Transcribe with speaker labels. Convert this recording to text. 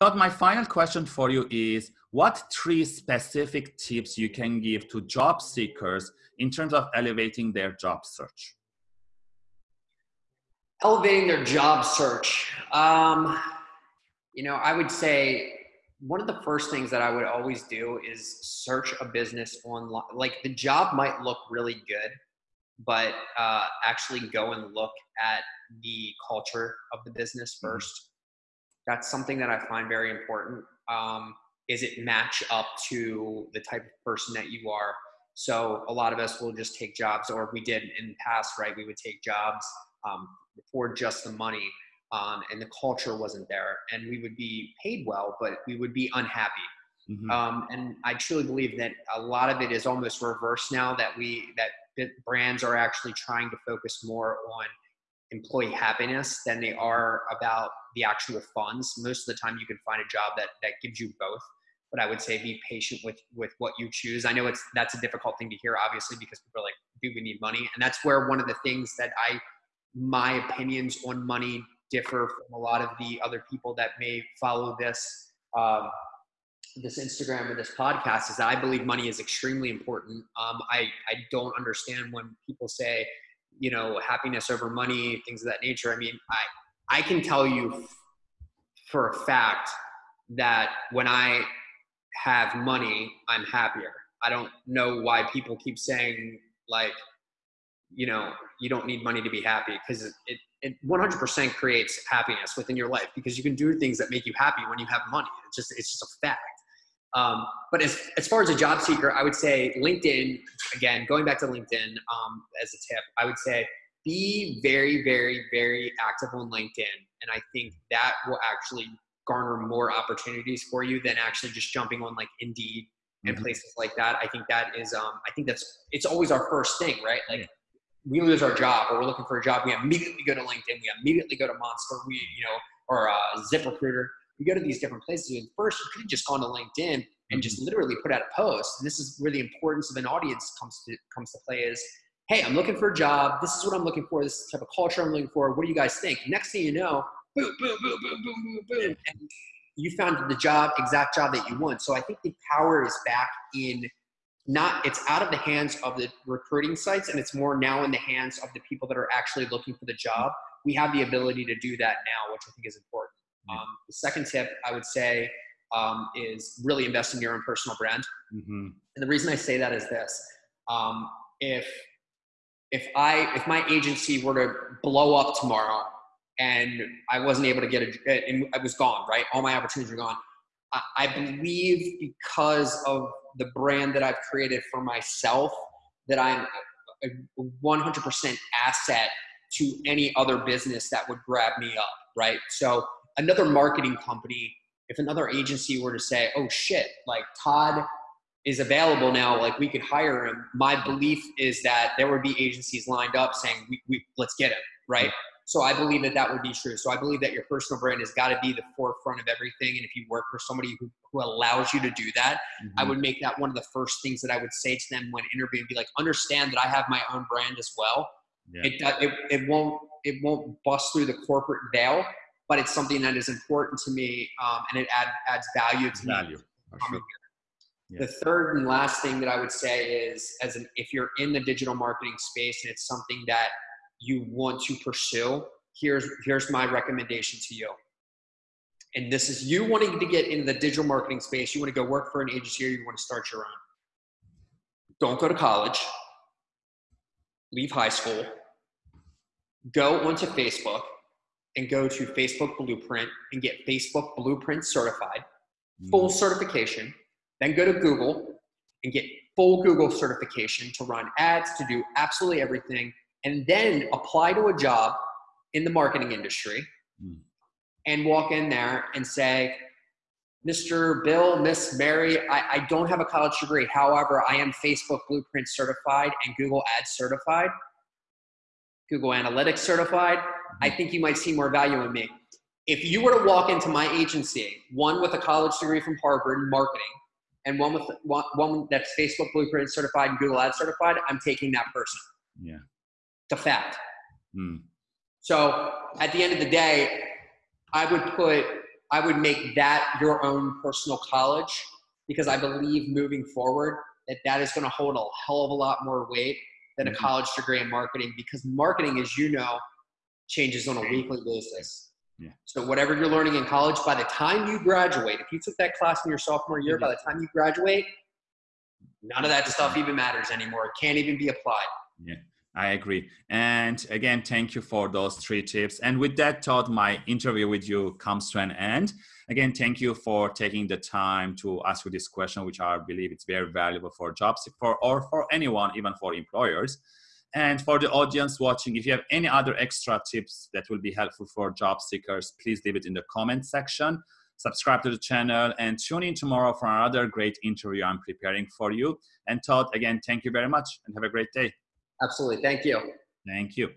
Speaker 1: Todd, my final question for you is what three specific tips you can give to job seekers in terms of elevating their job search?
Speaker 2: Elevating their job search. Um, you know, I would say one of the first things that I would always do is search a business online. Like the job might look really good, but uh, actually go and look at the culture of the business 1st mm-hmm. That's something that I find very important. Um, is it match up to the type of person that you are? So a lot of us will just take jobs, or we did in the past, right? We would take jobs um, for just the money um, and the culture wasn't there and we would be paid well but we would be unhappy mm-hmm. um, and i truly believe that a lot of it is almost reverse now that we that brands are actually trying to focus more on employee happiness than they are about the actual funds. Most of the time you can find a job that that gives you both but i would say be patient with with what you choose. I know it's that's a difficult thing to hear obviously because people are like do we need money? And that's where one of the things that i my opinions on money differ from a lot of the other people that may follow this um, this Instagram or this podcast is that I believe money is extremely important. Um, I I don't understand when people say, you know, happiness over money, things of that nature. I mean, I I can tell you for a fact that when I have money, I'm happier. I don't know why people keep saying like, you know, you don't need money to be happy because it, it 100% creates happiness within your life because you can do things that make you happy when you have money. It's just it's just a fact. Um, but as, as far as a job seeker, I would say LinkedIn, again, going back to LinkedIn um, as a tip, I would say be very, very, very active on LinkedIn. And I think that will actually garner more opportunities for you than actually just jumping on like Indeed and mm-hmm. places like that. I think that is, um, I think that's, it's always our first thing, right? Like we lose our job or we're looking for a job, we immediately go to LinkedIn, we immediately go to Monster, we, you know, or uh, ZipRecruiter. We go to these different places. And first, you could have just gone to LinkedIn and just mm-hmm. literally put out a post. And this is where the importance of an audience comes to comes to play. Is hey, I'm looking for a job. This is what I'm looking for. This is the type of culture I'm looking for. What do you guys think? Next thing you know, boom, boom, boom, boom, boom, boom, boom, and you found the job, exact job that you want. So I think the power is back in not it's out of the hands of the recruiting sites and it's more now in the hands of the people that are actually looking for the job we have the ability to do that now which i think is important um, the second tip i would say um, is really invest in your own personal brand mm-hmm. and the reason i say that is this um, if if i if my agency were to blow up tomorrow and i wasn't able to get a and i was gone right all my opportunities are gone I, I believe because of the brand that I've created for myself that I'm a 100% asset to any other business that would grab me up, right? So another marketing company, if another agency were to say, "Oh shit, like Todd is available now, like we could hire him," my belief is that there would be agencies lined up saying, "We, we let's get him," right? So I believe that that would be true. So I believe that your personal brand has got to be the forefront of everything. And if you work for somebody who, who allows you to do that, mm-hmm. I would make that one of the first things that I would say to them when interviewing. Be like, understand that I have my own brand as well. Yeah. It, it it won't it won't bust through the corporate veil, but it's something that is important to me, um, and it add, adds value to value. me. Sure. Yeah. The third and last thing that I would say is, as an if you're in the digital marketing space and it's something that you want to pursue, here's here's my recommendation to you. And this is you wanting to get into the digital marketing space, you want to go work for an agency or you want to start your own. Don't go to college. Leave high school. Go onto Facebook and go to Facebook Blueprint and get Facebook Blueprint certified, full mm. certification. Then go to Google and get full Google certification to run ads, to do absolutely everything and then apply to a job in the marketing industry mm. and walk in there and say, Mr. Bill, Miss Mary, I, I, don't have a college degree. However, I am Facebook Blueprint certified and Google Ads certified, Google Analytics certified. I hmm. think you might see more value in me. If you were to walk into my agency, one with a college degree from Harvard in marketing, and one with one, one that's Facebook Blueprint certified and Google Ads certified, I'm taking that person.
Speaker 1: Yeah
Speaker 2: to fact. Mm. So at the end of the day, I would put I would make that your own personal college because I believe moving forward that that is going to hold a hell of a lot more weight than a
Speaker 1: Mhm.
Speaker 2: college degree in marketing because marketing, as you know, changes on a weekly basis.
Speaker 1: Yeah.
Speaker 2: So whatever you're learning in college, by the time you graduate, if you took that class in your sophomore year, by the time you graduate, none of that stuff even matters anymore. It can't even be applied. Yeah.
Speaker 1: I agree. And again, thank you for those three tips. And with that thought, my interview with you comes to an end. Again, thank you for taking the time to ask you this question, which I believe it's very valuable for jobs for or for anyone, even for employers. And for the audience watching, if you have any other extra tips that will be helpful for job seekers, please leave it in the comment section. Subscribe to the channel and tune in tomorrow for another great interview I'm preparing for you. And Todd, again, thank you very much and have a great day.
Speaker 2: Absolutely. Thank you.
Speaker 1: Thank you.